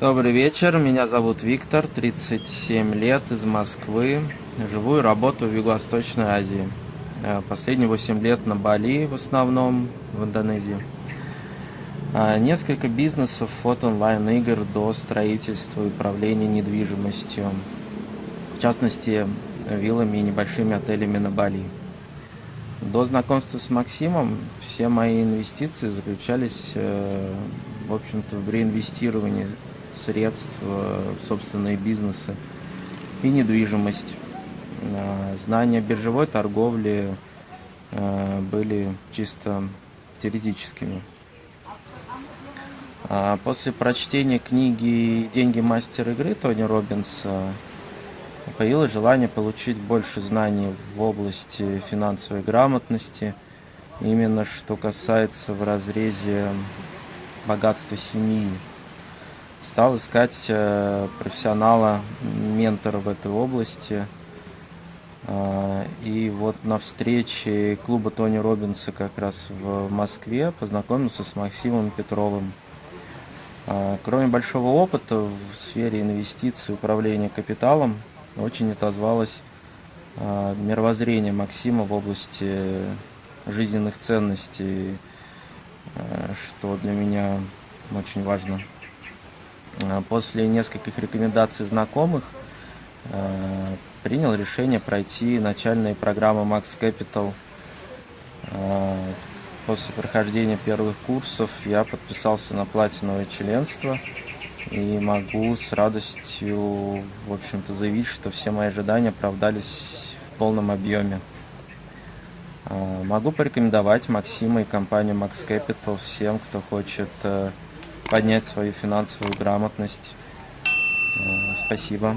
Добрый вечер, меня зовут Виктор, 37 лет, из Москвы. Живу и работаю в Юго-Восточной Азии. Э, последние 8 лет на Бали, в основном в Индонезии. А, несколько бизнесов от онлайн-игр до строительства и управления недвижимостью. В частности, виллами и небольшими отелями на Бали. До знакомства с Максимом все мои инвестиции заключались, э, в общем-то, в реинвестировании средств в собственные бизнесы и недвижимость. Э, знания биржевой торговли э, были чисто теоретическими. А после прочтения книги «Деньги мастер игры» Тони Робинса появилось желание получить больше знаний в области финансовой грамотности, именно что касается в разрезе богатства семьи стал искать э, профессионала, ментора в этой области. Э, и вот на встрече клуба Тони Робинса как раз в Москве познакомился с Максимом Петровым. Э, кроме большого опыта в сфере инвестиций, управления капиталом, очень отозвалось мировоззрение Максима в области жизненных ценностей, что для меня очень важно. Э, после нескольких рекомендаций знакомых принял решение пройти начальные программы Max Capital. После прохождения первых курсов я подписался на платиновое членство и могу с радостью, в общем-то, заявить, что все мои ожидания оправдались в полном объеме. Могу порекомендовать Максима и компанию Max Capital всем, кто хочет поднять свою финансовую грамотность. Э, спасибо.